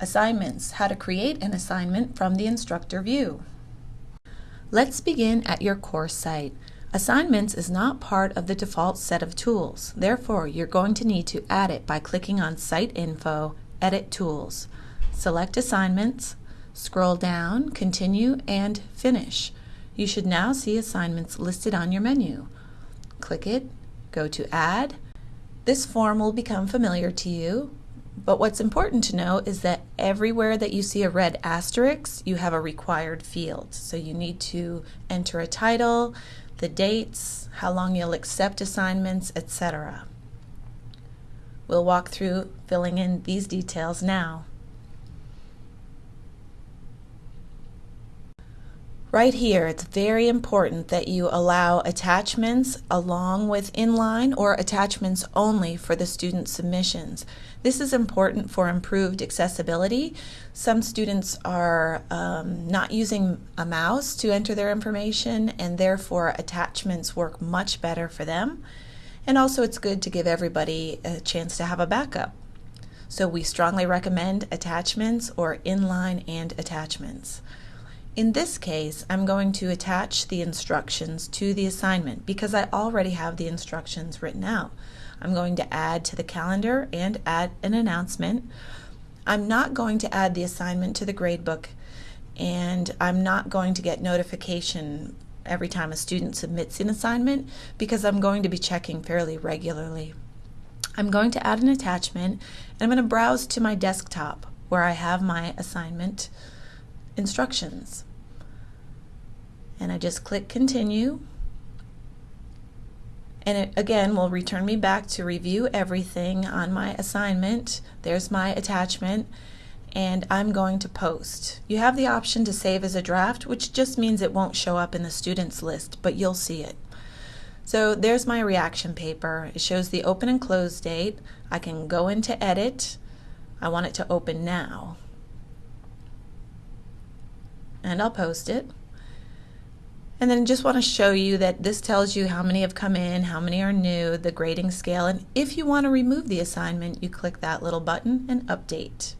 Assignments, how to create an assignment from the instructor view. Let's begin at your course site. Assignments is not part of the default set of tools. Therefore, you're going to need to add it by clicking on Site Info, Edit Tools. Select Assignments, scroll down, Continue, and Finish. You should now see assignments listed on your menu. Click it, go to Add. This form will become familiar to you. But what's important to know is that everywhere that you see a red asterisk, you have a required field. So you need to enter a title, the dates, how long you'll accept assignments, etc. We'll walk through filling in these details now. Right here, it's very important that you allow attachments along with inline or attachments only for the student submissions. This is important for improved accessibility. Some students are um, not using a mouse to enter their information and therefore attachments work much better for them. And also it's good to give everybody a chance to have a backup. So we strongly recommend attachments or inline and attachments. In this case, I'm going to attach the instructions to the assignment because I already have the instructions written out. I'm going to add to the calendar and add an announcement. I'm not going to add the assignment to the gradebook and I'm not going to get notification every time a student submits an assignment because I'm going to be checking fairly regularly. I'm going to add an attachment and I'm going to browse to my desktop where I have my assignment instructions. And I just click continue. And it again will return me back to review everything on my assignment. There's my attachment and I'm going to post. You have the option to save as a draft, which just means it won't show up in the students list, but you'll see it. So there's my reaction paper. It shows the open and close date. I can go into edit. I want it to open now and I'll post it. And then just want to show you that this tells you how many have come in, how many are new, the grading scale, and if you want to remove the assignment, you click that little button and update.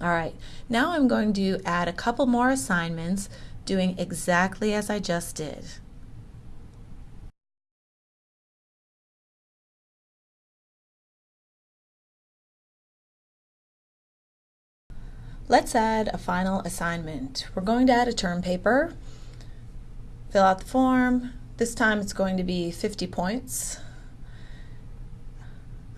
All right, now I'm going to add a couple more assignments doing exactly as I just did. Let's add a final assignment. We're going to add a term paper, fill out the form. This time it's going to be 50 points.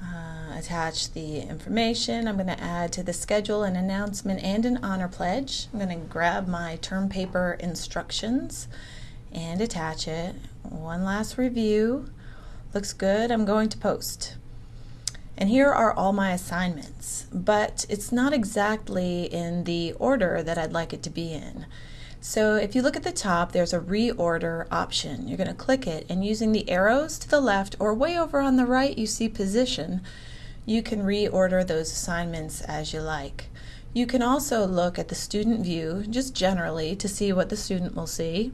Uh, attach the information. I'm going to add to the schedule an announcement and an honor pledge. I'm going to grab my term paper instructions and attach it. One last review. Looks good. I'm going to post. And here are all my assignments, but it's not exactly in the order that I'd like it to be in. So if you look at the top, there's a reorder option. You're going to click it and using the arrows to the left or way over on the right you see position, you can reorder those assignments as you like. You can also look at the student view just generally to see what the student will see.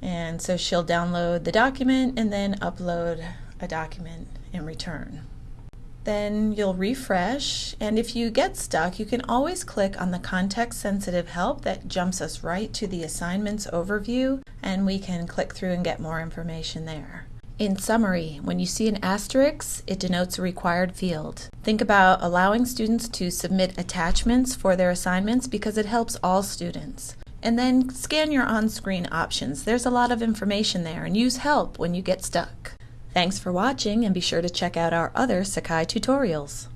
And so she'll download the document and then upload a document in return. Then you'll refresh, and if you get stuck, you can always click on the context sensitive help that jumps us right to the assignments overview, and we can click through and get more information there. In summary, when you see an asterisk, it denotes a required field. Think about allowing students to submit attachments for their assignments because it helps all students. And then scan your on-screen options. There's a lot of information there and use help when you get stuck. Thanks for watching and be sure to check out our other Sakai tutorials.